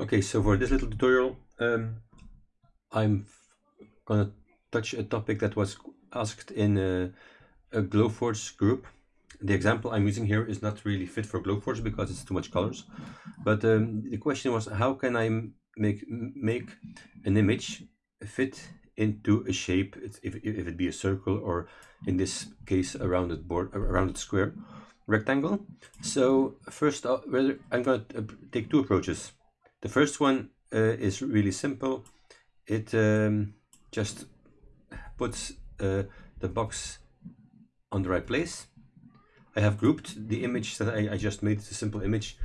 Okay, so for this little tutorial, um, I'm gonna touch a topic that was asked in a, a Glowforge group. The example I'm using here is not really fit for Glowforge because it's too much colors. But um, the question was, how can I make make an image fit into a shape, if, if it be a circle or in this case a rounded board, a rounded square, rectangle. So first, uh, I'm going to uh, take two approaches. The first one uh, is really simple. It um, just puts uh, the box on the right place. I have grouped the image that I, I just made, it's a simple image,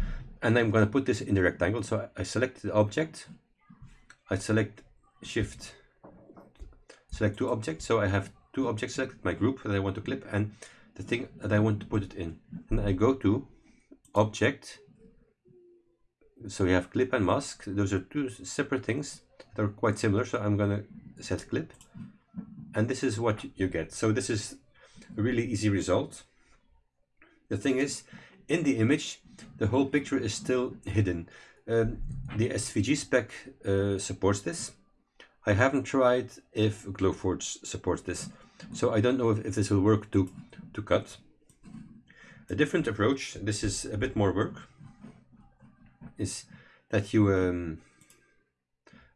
and I'm going to put this in the rectangle. So I select the object, I select shift, select two objects. So I have two objects selected, my group that I want to clip, and the thing that I want to put it in. And I go to object, so we have clip and mask. Those are two separate things that are quite similar. So I'm going to set clip. And this is what you get. So this is a really easy result. The thing is, in the image, the whole picture is still hidden. Um, the SVG spec uh, supports this. I haven't tried if Glowforge supports this. So I don't know if, if this will work to, to cut. A different approach, this is a bit more work, is that you um,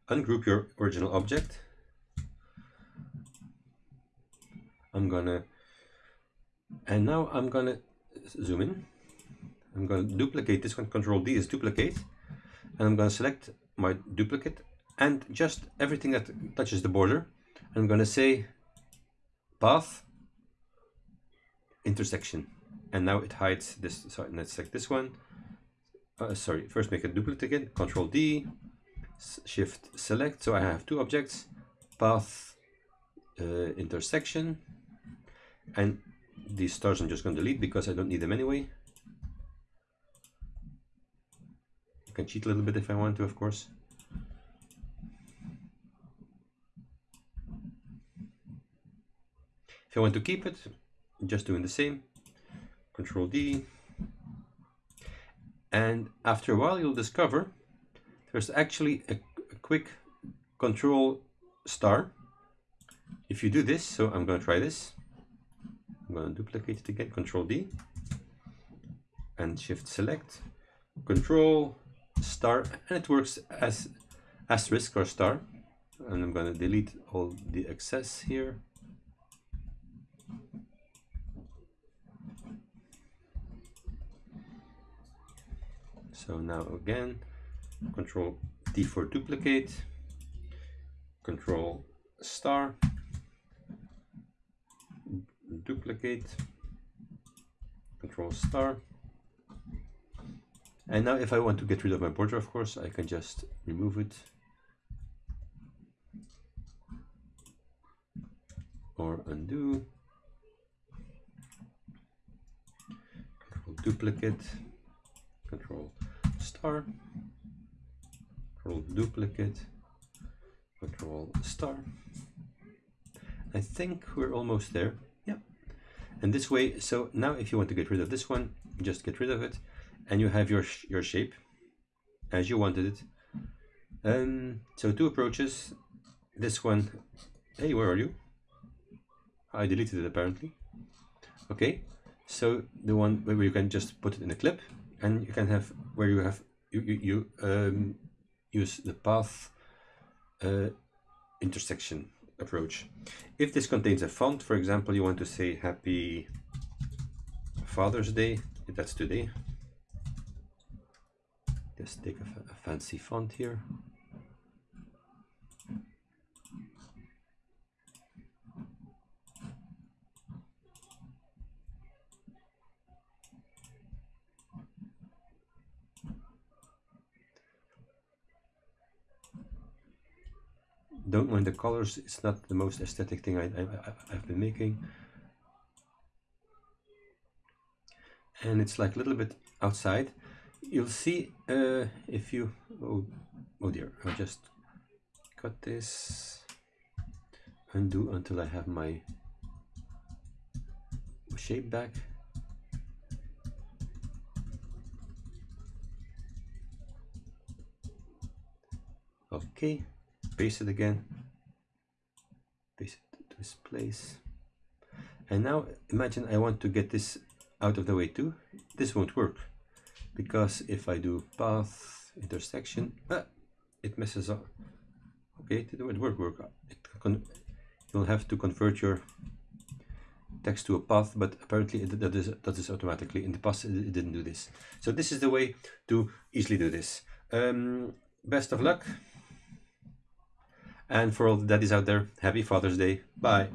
ungroup your original object. I'm gonna, and now I'm gonna zoom in. I'm gonna duplicate this one, Control D is duplicate, and I'm gonna select my duplicate and just everything that touches the border. I'm gonna say path intersection, and now it hides this. So let's select this one uh, sorry, first make a duplicate, again, Control D, Shift Select. So I have two objects, path uh, intersection, and these stars I'm just going to delete because I don't need them anyway. I can cheat a little bit if I want to, of course. If I want to keep it, just doing the same. Control D, and after a while, you'll discover there's actually a, a quick control star. If you do this, so I'm going to try this. I'm going to duplicate it again, control D and shift select, control star, and it works as asterisk or star. And I'm going to delete all the excess here. So now again, control D for duplicate, control star, duplicate, control star. And now if I want to get rid of my border, of course, I can just remove it. Or undo. Control duplicate, control star, control duplicate, control star. I think we're almost there. Yeah. And this way, so now if you want to get rid of this one, just get rid of it and you have your, your shape as you wanted it. Um, so two approaches. This one, hey, where are you? I deleted it apparently. Okay, so the one where you can just put it in a clip and you can have where you have you you, um, use the path uh, intersection approach. If this contains a font, for example, you want to say Happy Father's Day, that's today. Just take a, a fancy font here. Don't mind the colors it's not the most aesthetic thing I, I, I've been making. And it's like a little bit outside. You'll see uh, if you oh, oh dear I'll just cut this undo until I have my shape back. Okay, paste it again, paste it to this place. And now imagine I want to get this out of the way too. This won't work because if I do path intersection, ah, it messes up. Okay, it didn't work. work. You'll have to convert your text to a path, but apparently it does, does this automatically. In the past, it didn't do this. So this is the way to easily do this. Um, best of luck. And for all the daddies out there, happy Father's Day. Bye.